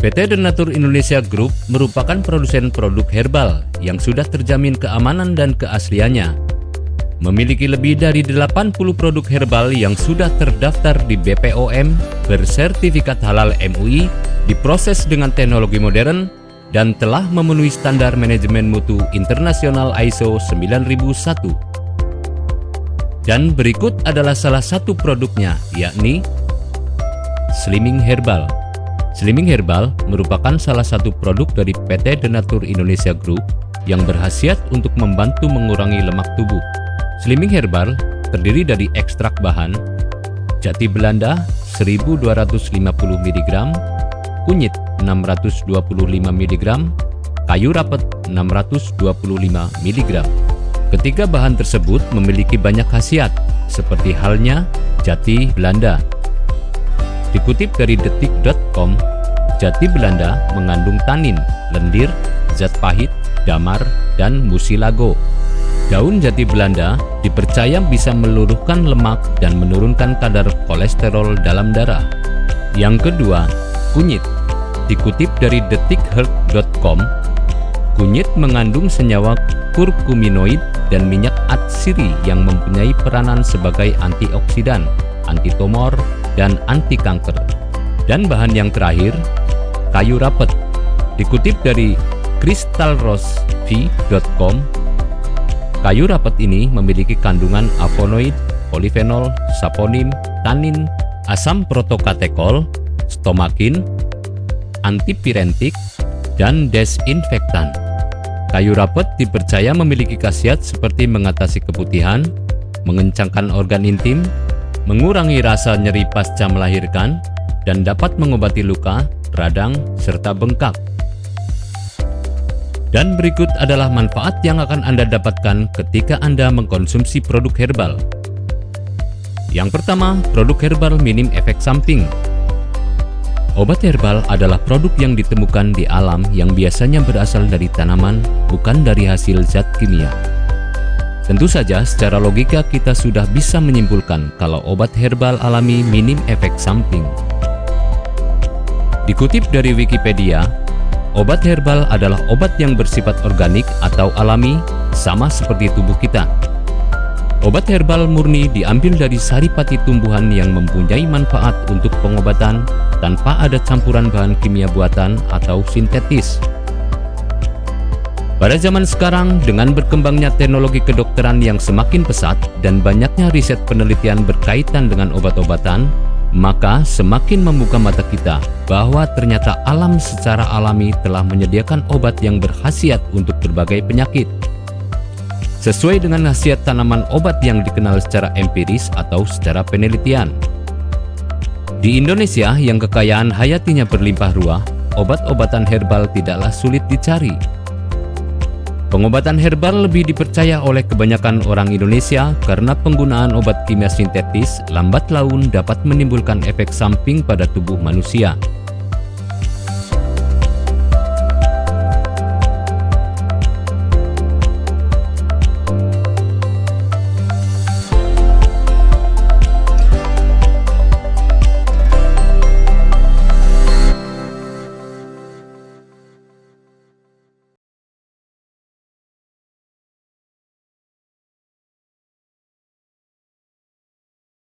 PT Denatur Indonesia Group merupakan produsen produk herbal yang sudah terjamin keamanan dan keasliannya. Memiliki lebih dari 80 produk herbal yang sudah terdaftar di BPOM, bersertifikat halal MUI, diproses dengan teknologi modern, dan telah memenuhi standar manajemen mutu internasional ISO 9001. Dan berikut adalah salah satu produknya, yakni Slimming Herbal. Slimming Herbal merupakan salah satu produk dari PT Denatur Indonesia Group yang berhasiat untuk membantu mengurangi lemak tubuh. Slimming Herbal terdiri dari ekstrak bahan jati Belanda 1250 mg, kunyit 625 mg, kayu rapet 625 mg. Ketiga bahan tersebut memiliki banyak khasiat, seperti halnya jati Belanda Dikutip dari detik.com, jati Belanda mengandung tanin, lendir, zat pahit, damar, dan musilago. Daun jati Belanda dipercaya bisa meluluhkan lemak dan menurunkan kadar kolesterol dalam darah. Yang kedua, kunyit. Dikutip dari detikhealth.com, kunyit mengandung senyawa kurkuminoid dan minyak atsiri yang mempunyai peranan sebagai antioksidan, antitumor, dan anti kanker. Dan bahan yang terakhir, kayu rapet. Dikutip dari crystalrosv.com, kayu rapet ini memiliki kandungan avonoid, polifenol, saponin, tanin, asam protokatekol, stomakin, antipirentik, dan desinfektan. Kayu rapet dipercaya memiliki khasiat seperti mengatasi keputihan, mengencangkan organ intim, mengurangi rasa nyeri pasca melahirkan, dan dapat mengobati luka, radang, serta bengkak. Dan berikut adalah manfaat yang akan Anda dapatkan ketika Anda mengkonsumsi produk herbal. Yang pertama, produk herbal minim efek samping. Obat herbal adalah produk yang ditemukan di alam yang biasanya berasal dari tanaman, bukan dari hasil zat kimia. Tentu saja secara logika kita sudah bisa menyimpulkan kalau obat herbal alami minim efek samping. Dikutip dari Wikipedia, obat herbal adalah obat yang bersifat organik atau alami sama seperti tubuh kita. Obat herbal murni diambil dari saripati tumbuhan yang mempunyai manfaat untuk pengobatan tanpa ada campuran bahan kimia buatan atau sintetis. Pada zaman sekarang, dengan berkembangnya teknologi kedokteran yang semakin pesat dan banyaknya riset penelitian berkaitan dengan obat-obatan, maka semakin membuka mata kita bahwa ternyata alam secara alami telah menyediakan obat yang berkhasiat untuk berbagai penyakit. Sesuai dengan khasiat tanaman obat yang dikenal secara empiris atau secara penelitian. Di Indonesia yang kekayaan hayatinya berlimpah ruah, obat-obatan herbal tidaklah sulit dicari Pengobatan herbal lebih dipercaya oleh kebanyakan orang Indonesia karena penggunaan obat kimia sintetis lambat laun dapat menimbulkan efek samping pada tubuh manusia.